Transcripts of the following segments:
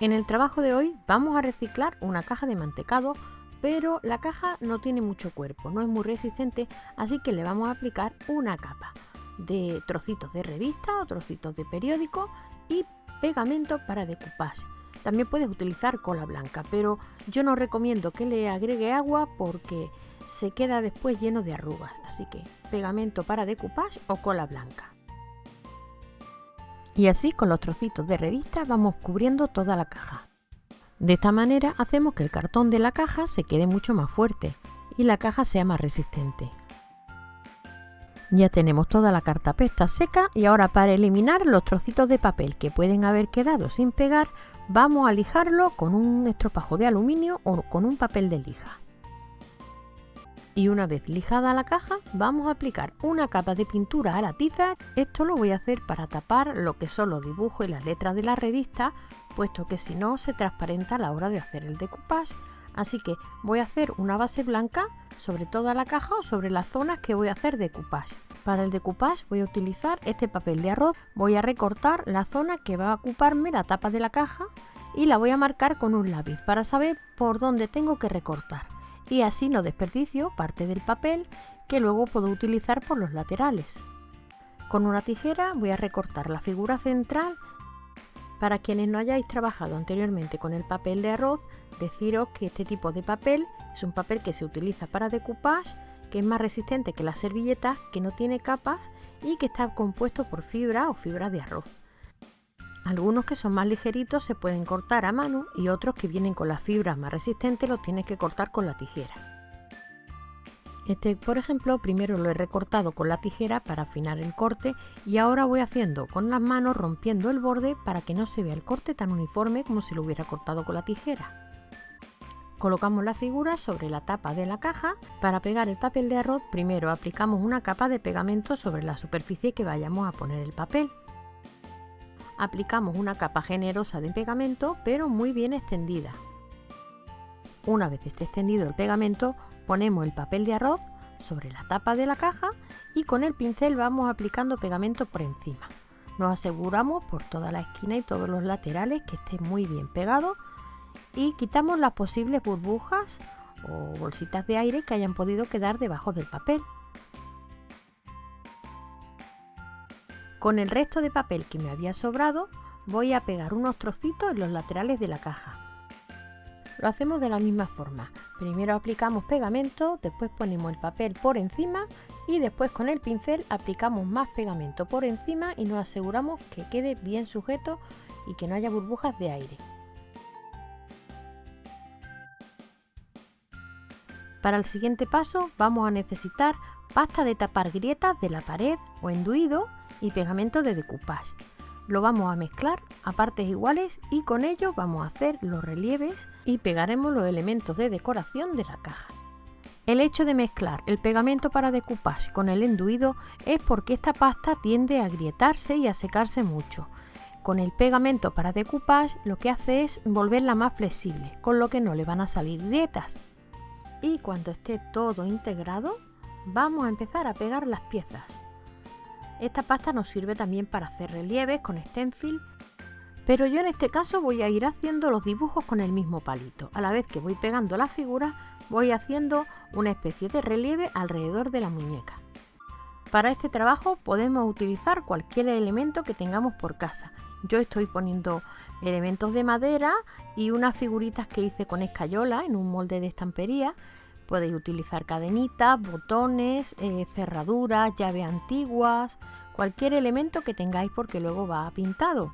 En el trabajo de hoy vamos a reciclar una caja de mantecado, pero la caja no tiene mucho cuerpo, no es muy resistente, así que le vamos a aplicar una capa de trocitos de revista o trocitos de periódico y pegamento para decoupage. También puedes utilizar cola blanca, pero yo no recomiendo que le agregue agua porque se queda después lleno de arrugas, así que pegamento para decoupage o cola blanca. Y así con los trocitos de revista vamos cubriendo toda la caja. De esta manera hacemos que el cartón de la caja se quede mucho más fuerte y la caja sea más resistente. Ya tenemos toda la cartapesta seca y ahora para eliminar los trocitos de papel que pueden haber quedado sin pegar vamos a lijarlo con un estropajo de aluminio o con un papel de lija y una vez lijada la caja vamos a aplicar una capa de pintura a la tiza. Esto lo voy a hacer para tapar lo que son los dibujos y las letras de la revista, puesto que si no se transparenta a la hora de hacer el decoupage. Así que voy a hacer una base blanca sobre toda la caja o sobre las zonas que voy a hacer decoupage. Para el decoupage voy a utilizar este papel de arroz, voy a recortar la zona que va a ocuparme la tapa de la caja y la voy a marcar con un lápiz para saber por dónde tengo que recortar y así no desperdicio parte del papel que luego puedo utilizar por los laterales. Con una tijera voy a recortar la figura central. Para quienes no hayáis trabajado anteriormente con el papel de arroz, deciros que este tipo de papel es un papel que se utiliza para decoupage, que es más resistente que las servilletas, que no tiene capas y que está compuesto por fibra o fibra de arroz. Algunos que son más ligeritos se pueden cortar a mano y otros que vienen con las fibras más resistentes los tienes que cortar con la tijera. Este, por ejemplo, primero lo he recortado con la tijera para afinar el corte y ahora voy haciendo con las manos rompiendo el borde para que no se vea el corte tan uniforme como si lo hubiera cortado con la tijera. Colocamos la figura sobre la tapa de la caja. Para pegar el papel de arroz, primero aplicamos una capa de pegamento sobre la superficie que vayamos a poner el papel aplicamos una capa generosa de pegamento pero muy bien extendida. Una vez esté extendido el pegamento ponemos el papel de arroz sobre la tapa de la caja y con el pincel vamos aplicando pegamento por encima. Nos aseguramos por toda la esquina y todos los laterales que esté muy bien pegado y quitamos las posibles burbujas o bolsitas de aire que hayan podido quedar debajo del papel. Con el resto de papel que me había sobrado voy a pegar unos trocitos en los laterales de la caja. Lo hacemos de la misma forma. Primero aplicamos pegamento, después ponemos el papel por encima y después con el pincel aplicamos más pegamento por encima y nos aseguramos que quede bien sujeto y que no haya burbujas de aire. Para el siguiente paso vamos a necesitar pasta de tapar grietas de la pared o enduido y pegamento de decoupage. Lo vamos a mezclar a partes iguales y con ello vamos a hacer los relieves y pegaremos los elementos de decoración de la caja. El hecho de mezclar el pegamento para decoupage con el enduido es porque esta pasta tiende a agrietarse y a secarse mucho. Con el pegamento para decoupage lo que hace es volverla más flexible, con lo que no le van a salir grietas. Y cuando esté todo integrado, vamos a empezar a pegar las piezas. Esta pasta nos sirve también para hacer relieves con stencil, pero yo en este caso voy a ir haciendo los dibujos con el mismo palito. A la vez que voy pegando las figuras, voy haciendo una especie de relieve alrededor de la muñeca. Para este trabajo podemos utilizar cualquier elemento que tengamos por casa. Yo estoy poniendo elementos de madera y unas figuritas que hice con escayola en un molde de estampería Podéis utilizar cadenitas, botones, eh, cerraduras, llaves antiguas, cualquier elemento que tengáis porque luego va pintado.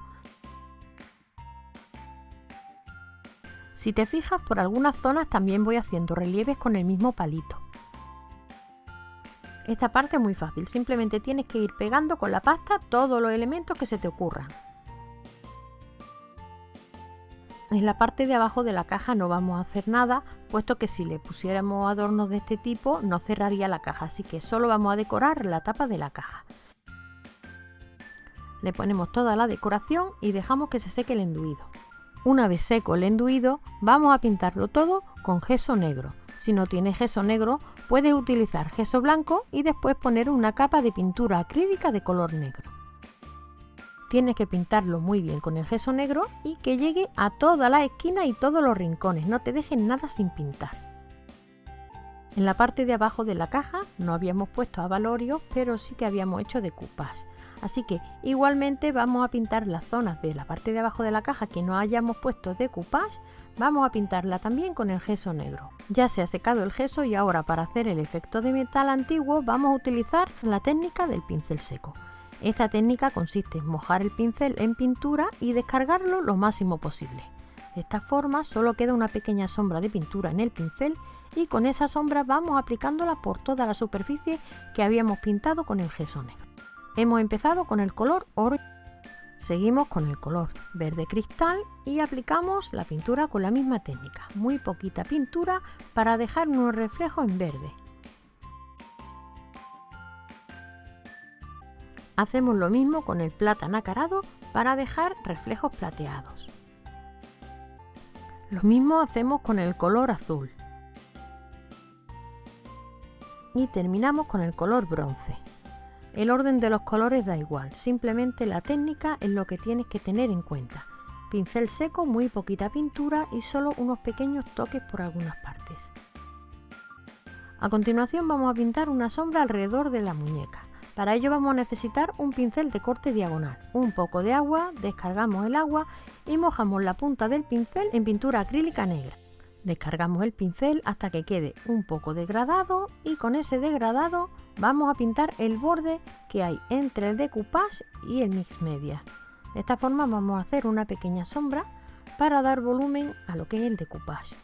Si te fijas, por algunas zonas también voy haciendo relieves con el mismo palito. Esta parte es muy fácil, simplemente tienes que ir pegando con la pasta todos los elementos que se te ocurran. En la parte de abajo de la caja no vamos a hacer nada, puesto que si le pusiéramos adornos de este tipo no cerraría la caja, así que solo vamos a decorar la tapa de la caja. Le ponemos toda la decoración y dejamos que se seque el enduido. Una vez seco el enduido, vamos a pintarlo todo con gesso negro. Si no tienes gesso negro, puedes utilizar gesso blanco y después poner una capa de pintura acrílica de color negro. Tienes que pintarlo muy bien con el gesso negro y que llegue a todas las esquinas y todos los rincones, no te dejes nada sin pintar. En la parte de abajo de la caja no habíamos puesto avalorios, pero sí que habíamos hecho decoupage. Así que igualmente vamos a pintar las zonas de la parte de abajo de la caja que no hayamos puesto decoupage, vamos a pintarla también con el gesso negro. Ya se ha secado el gesso y ahora para hacer el efecto de metal antiguo vamos a utilizar la técnica del pincel seco. Esta técnica consiste en mojar el pincel en pintura y descargarlo lo máximo posible. De esta forma solo queda una pequeña sombra de pintura en el pincel y con esa sombra vamos aplicándola por toda la superficie que habíamos pintado con el gesso negro. Hemos empezado con el color oro. Seguimos con el color verde cristal y aplicamos la pintura con la misma técnica. Muy poquita pintura para dejar unos reflejos en verde. Hacemos lo mismo con el plata nacarado para dejar reflejos plateados. Lo mismo hacemos con el color azul. Y terminamos con el color bronce. El orden de los colores da igual, simplemente la técnica es lo que tienes que tener en cuenta. Pincel seco, muy poquita pintura y solo unos pequeños toques por algunas partes. A continuación vamos a pintar una sombra alrededor de la muñeca. Para ello vamos a necesitar un pincel de corte diagonal, un poco de agua, descargamos el agua y mojamos la punta del pincel en pintura acrílica negra. Descargamos el pincel hasta que quede un poco degradado y con ese degradado vamos a pintar el borde que hay entre el decoupage y el mix media. De esta forma vamos a hacer una pequeña sombra para dar volumen a lo que es el decoupage.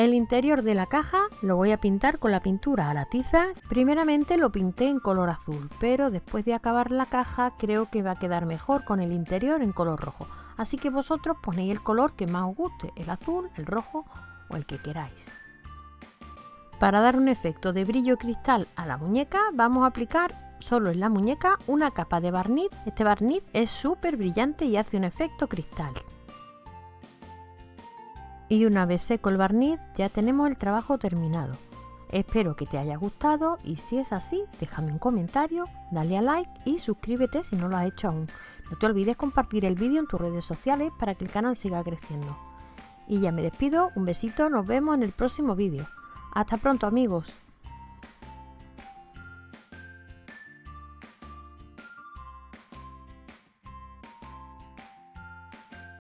El interior de la caja lo voy a pintar con la pintura a la tiza. Primeramente lo pinté en color azul, pero después de acabar la caja creo que va a quedar mejor con el interior en color rojo. Así que vosotros ponéis el color que más os guste, el azul, el rojo o el que queráis. Para dar un efecto de brillo cristal a la muñeca vamos a aplicar solo en la muñeca una capa de barniz. Este barniz es súper brillante y hace un efecto cristal. Y una vez seco el barniz ya tenemos el trabajo terminado. Espero que te haya gustado y si es así déjame un comentario, dale a like y suscríbete si no lo has hecho aún. No te olvides compartir el vídeo en tus redes sociales para que el canal siga creciendo. Y ya me despido, un besito, nos vemos en el próximo vídeo. Hasta pronto amigos.